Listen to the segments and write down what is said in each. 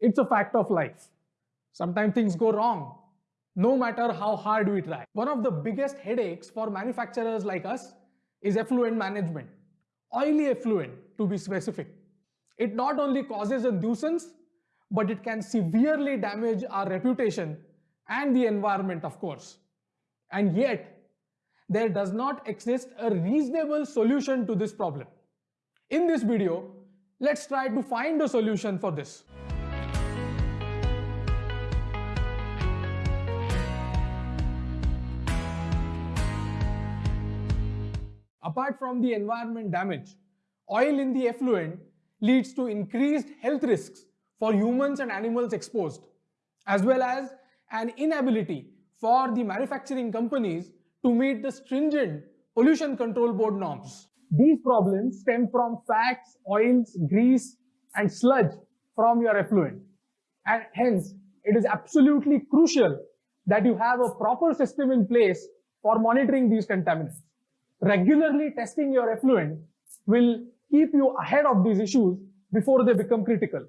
It's a fact of life. Sometimes things go wrong, no matter how hard we try. One of the biggest headaches for manufacturers like us is effluent management. Oily effluent, to be specific. It not only causes a nuisance, but it can severely damage our reputation and the environment, of course. And yet, there does not exist a reasonable solution to this problem. In this video, let's try to find a solution for this. Apart from the environment damage, oil in the effluent leads to increased health risks for humans and animals exposed, as well as an inability for the manufacturing companies to meet the stringent pollution control board norms. These problems stem from fats, oils, grease, and sludge from your effluent. And hence, it is absolutely crucial that you have a proper system in place for monitoring these contaminants. Regularly testing your effluent will keep you ahead of these issues before they become critical.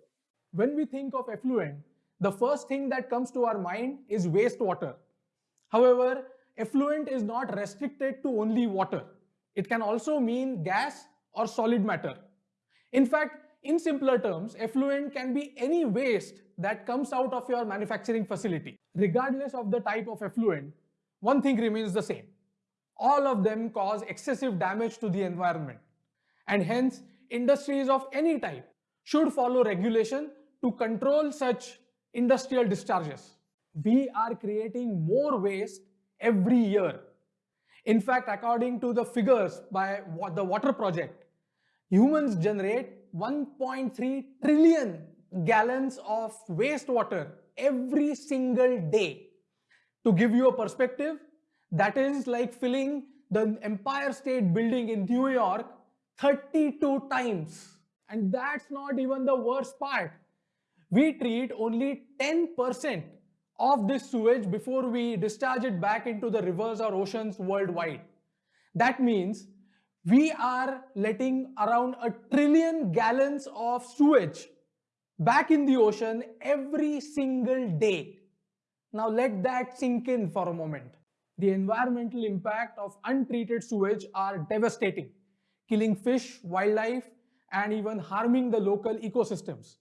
When we think of effluent, the first thing that comes to our mind is wastewater. However, effluent is not restricted to only water. It can also mean gas or solid matter. In fact, in simpler terms, effluent can be any waste that comes out of your manufacturing facility. Regardless of the type of effluent, one thing remains the same. All of them cause excessive damage to the environment. And hence, industries of any type should follow regulation to control such industrial discharges. We are creating more waste every year. In fact, according to the figures by the Water Project, humans generate 1.3 trillion gallons of wastewater every single day. To give you a perspective, that is like filling the Empire State Building in New York 32 times. And that's not even the worst part. We treat only 10% of this sewage before we discharge it back into the rivers or oceans worldwide. That means we are letting around a trillion gallons of sewage back in the ocean every single day. Now let that sink in for a moment. The environmental impact of untreated sewage are devastating, killing fish, wildlife, and even harming the local ecosystems.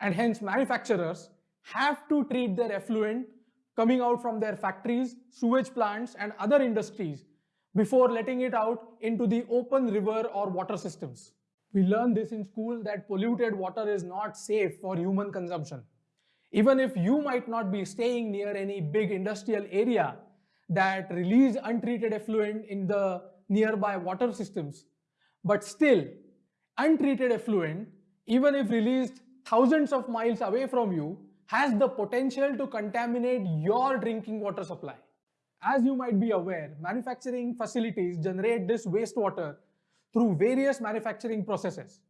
And hence manufacturers have to treat their effluent coming out from their factories, sewage plants and other industries before letting it out into the open river or water systems. We learn this in school that polluted water is not safe for human consumption. Even if you might not be staying near any big industrial area that release untreated effluent in the nearby water systems, but still untreated effluent, even if released thousands of miles away from you, has the potential to contaminate your drinking water supply. As you might be aware, manufacturing facilities generate this wastewater through various manufacturing processes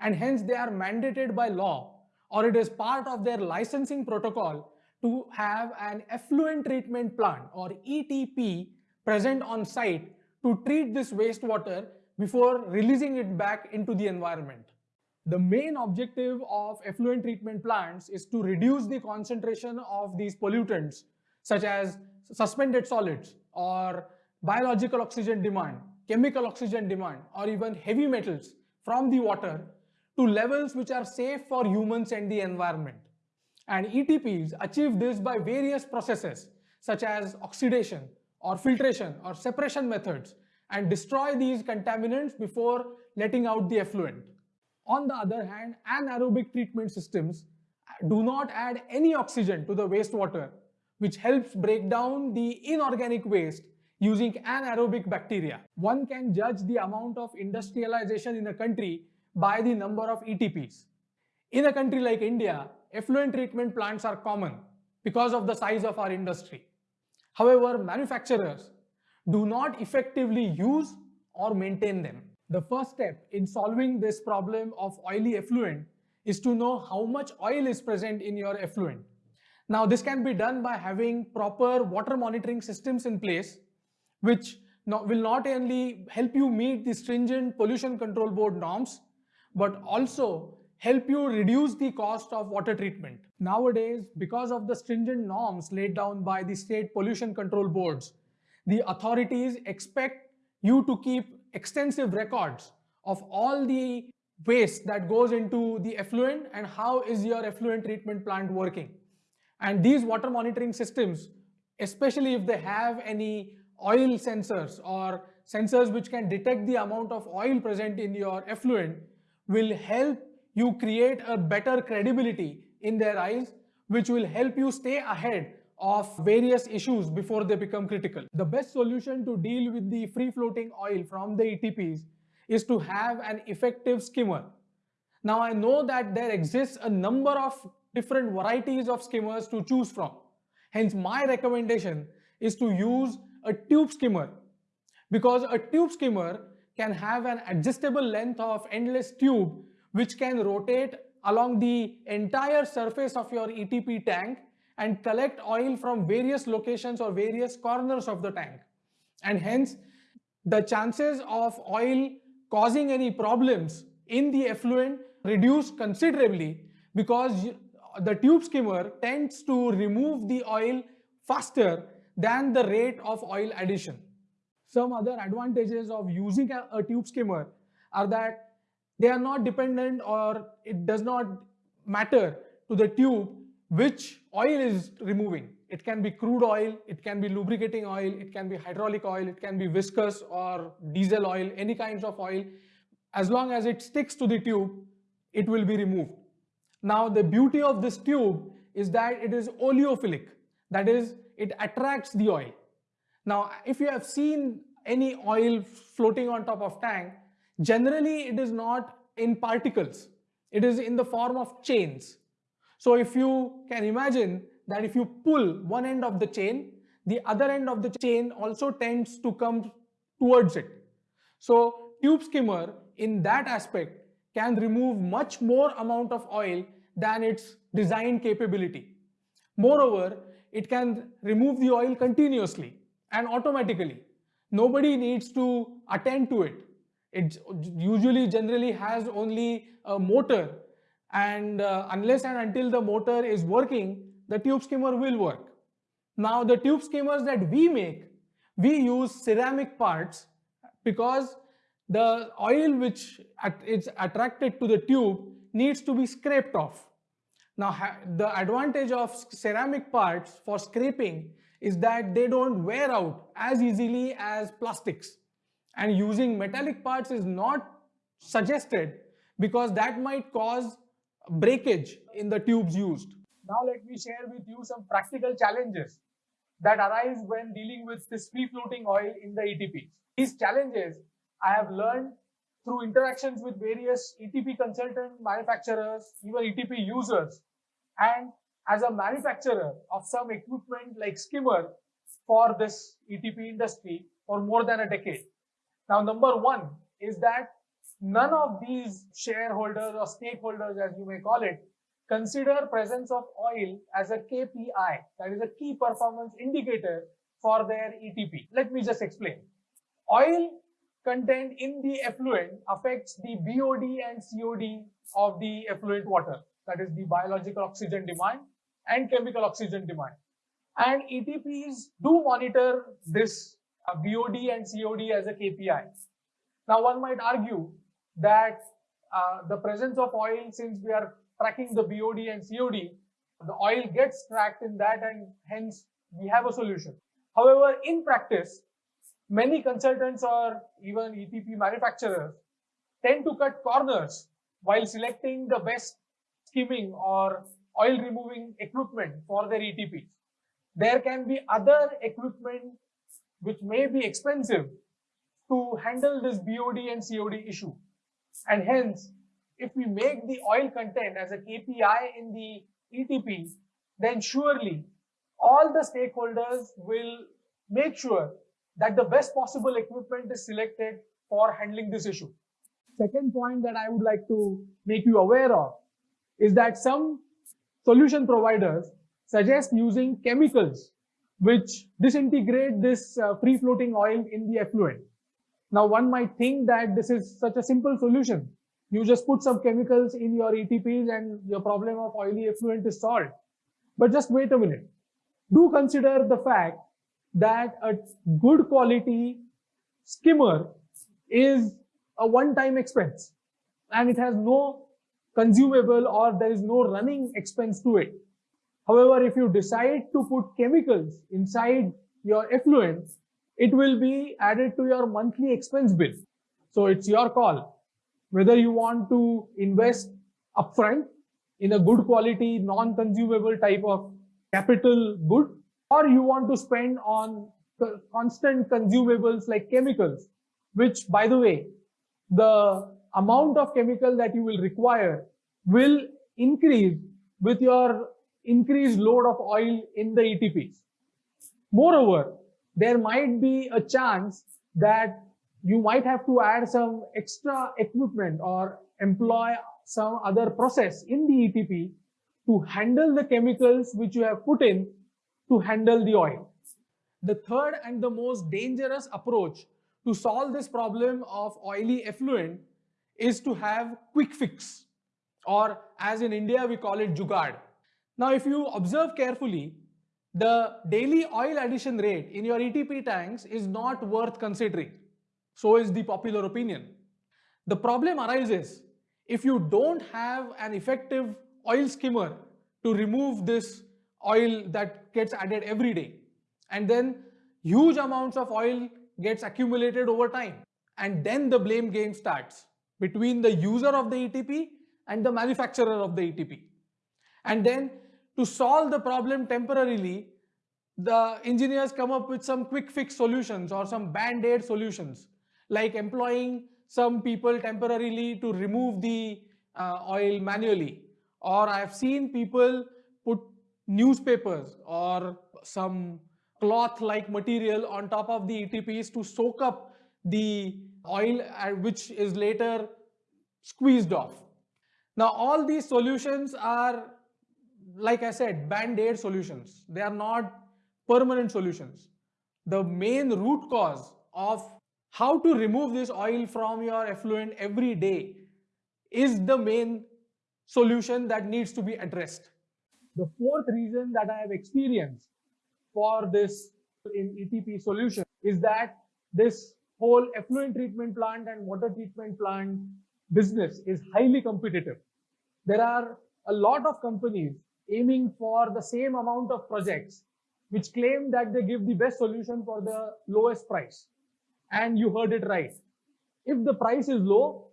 and hence they are mandated by law or it is part of their licensing protocol to have an effluent treatment plant or ETP present on site to treat this wastewater before releasing it back into the environment. The main objective of effluent treatment plants is to reduce the concentration of these pollutants such as suspended solids or biological oxygen demand, chemical oxygen demand or even heavy metals from the water to levels which are safe for humans and the environment. And ETPs achieve this by various processes such as oxidation or filtration or separation methods and destroy these contaminants before letting out the effluent. On the other hand, anaerobic treatment systems do not add any oxygen to the wastewater, which helps break down the inorganic waste using anaerobic bacteria. One can judge the amount of industrialization in a country by the number of ETPs. In a country like India, effluent treatment plants are common because of the size of our industry. However, manufacturers do not effectively use or maintain them. The first step in solving this problem of oily effluent is to know how much oil is present in your effluent. Now this can be done by having proper water monitoring systems in place which not, will not only help you meet the stringent pollution control board norms but also help you reduce the cost of water treatment. Nowadays, because of the stringent norms laid down by the state pollution control boards, the authorities expect you to keep extensive records of all the waste that goes into the effluent and how is your effluent treatment plant working. And these water monitoring systems, especially if they have any oil sensors or sensors which can detect the amount of oil present in your effluent, will help you create a better credibility in their eyes, which will help you stay ahead of various issues before they become critical. The best solution to deal with the free floating oil from the ETPs is to have an effective skimmer. Now I know that there exists a number of different varieties of skimmers to choose from. Hence my recommendation is to use a tube skimmer because a tube skimmer can have an adjustable length of endless tube which can rotate along the entire surface of your ETP tank and collect oil from various locations or various corners of the tank. And hence, the chances of oil causing any problems in the effluent reduce considerably because the tube skimmer tends to remove the oil faster than the rate of oil addition. Some other advantages of using a, a tube skimmer are that they are not dependent or it does not matter to the tube which oil is removing. It can be crude oil, it can be lubricating oil, it can be hydraulic oil, it can be viscous or diesel oil, any kinds of oil. As long as it sticks to the tube, it will be removed. Now the beauty of this tube is that it is oleophilic. That is, it attracts the oil. Now, if you have seen any oil floating on top of tank, Generally, it is not in particles. It is in the form of chains. So if you can imagine that if you pull one end of the chain, the other end of the chain also tends to come towards it. So tube skimmer in that aspect can remove much more amount of oil than its design capability. Moreover, it can remove the oil continuously and automatically. Nobody needs to attend to it it usually generally has only a motor and uh, unless and until the motor is working, the tube skimmer will work. Now the tube skimmers that we make, we use ceramic parts because the oil which is attracted to the tube needs to be scraped off. Now the advantage of ceramic parts for scraping is that they don't wear out as easily as plastics and using metallic parts is not suggested because that might cause breakage in the tubes used. Now let me share with you some practical challenges that arise when dealing with this free floating oil in the ETP. These challenges I have learned through interactions with various ETP consultant manufacturers, even ETP users, and as a manufacturer of some equipment like skimmer for this ETP industry for more than a decade. Now, number one is that none of these shareholders or stakeholders, as you may call it, consider presence of oil as a KPI, that is a key performance indicator for their ETP. Let me just explain. Oil content in the effluent affects the BOD and COD of the effluent water, that is the biological oxygen demand and chemical oxygen demand. And ETPs do monitor this BOD and COD as a KPI. Now one might argue that uh, the presence of oil, since we are tracking the BOD and COD, the oil gets tracked in that and hence we have a solution. However, in practice, many consultants or even ETP manufacturers tend to cut corners while selecting the best skimming or oil removing equipment for their ETPs. There can be other equipment which may be expensive to handle this BOD and COD issue. And hence, if we make the oil content as a KPI in the ETP, then surely all the stakeholders will make sure that the best possible equipment is selected for handling this issue. Second point that I would like to make you aware of is that some solution providers suggest using chemicals which disintegrate this uh, free floating oil in the effluent. Now one might think that this is such a simple solution You just put some chemicals in your ETPs and your problem of oily effluent is solved. But just wait a minute. Do consider the fact that a good quality skimmer is a one-time expense and it has no consumable or there is no running expense to it. However, if you decide to put chemicals inside your effluent, it will be added to your monthly expense bill. So it's your call whether you want to invest upfront in a good quality, non-consumable type of capital good, or you want to spend on constant consumables like chemicals, which by the way, the amount of chemical that you will require will increase with your increased load of oil in the ETPs. Moreover, there might be a chance that you might have to add some extra equipment or employ some other process in the ETP to handle the chemicals which you have put in to handle the oil. The third and the most dangerous approach to solve this problem of oily effluent is to have quick fix or as in India we call it jugaad. Now if you observe carefully, the daily oil addition rate in your ETP tanks is not worth considering. So is the popular opinion. The problem arises if you don't have an effective oil skimmer to remove this oil that gets added every day. And then huge amounts of oil gets accumulated over time. And then the blame game starts between the user of the ETP and the manufacturer of the ETP. And then to solve the problem temporarily, the engineers come up with some quick fix solutions or some band-aid solutions like employing some people temporarily to remove the uh, oil manually or I have seen people put newspapers or some cloth like material on top of the ETPs to soak up the oil uh, which is later squeezed off. Now all these solutions are like I said band-aid solutions. They are not permanent solutions. The main root cause of how to remove this oil from your effluent every day is the main solution that needs to be addressed. The fourth reason that I have experienced for this in ETP solution is that this whole effluent treatment plant and water treatment plant business is highly competitive. There are a lot of companies aiming for the same amount of projects which claim that they give the best solution for the lowest price. And you heard it right. If the price is low,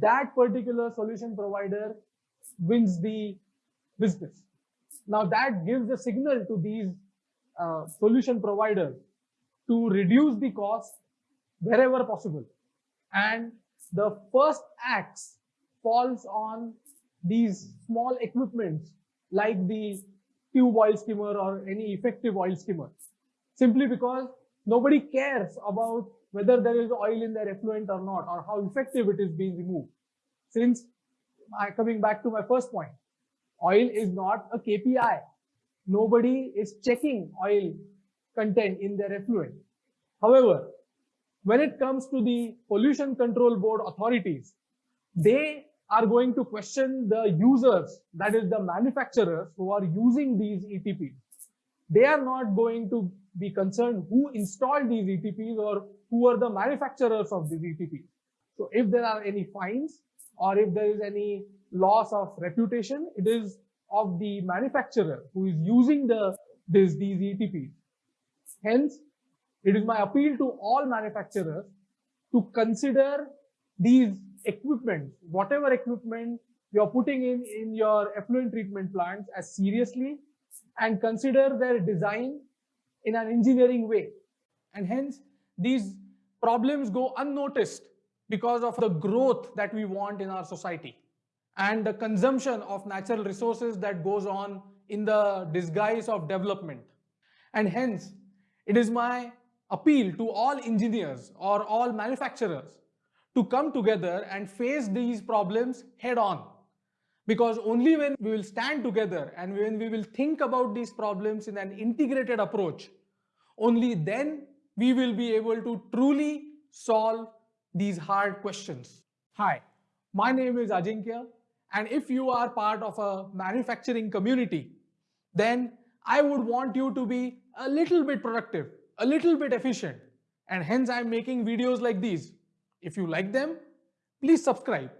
that particular solution provider wins the business. Now that gives a signal to these uh, solution providers to reduce the cost wherever possible. And the first axe falls on these small equipments like the tube oil skimmer or any effective oil skimmer. Simply because nobody cares about whether there is oil in their effluent or not or how effective it is being removed. Since I, coming back to my first point oil is not a KPI nobody is checking oil content in their effluent. However when it comes to the pollution control board authorities they are going to question the users, that is the manufacturers who are using these ETPs. They are not going to be concerned who installed these ETPs or who are the manufacturers of these ETPs. So if there are any fines or if there is any loss of reputation, it is of the manufacturer who is using the this, these ETPs. Hence, it is my appeal to all manufacturers to consider these equipment, whatever equipment you're putting in in your effluent treatment plants as seriously and consider their design in an engineering way. And hence, these problems go unnoticed because of the growth that we want in our society and the consumption of natural resources that goes on in the disguise of development. And hence, it is my appeal to all engineers or all manufacturers to come together and face these problems head on. Because only when we will stand together and when we will think about these problems in an integrated approach, only then we will be able to truly solve these hard questions. Hi, My name is Ajinkya, and if you are part of a manufacturing community, then I would want you to be a little bit productive, a little bit efficient, and hence I'm making videos like these. If you like them, please subscribe.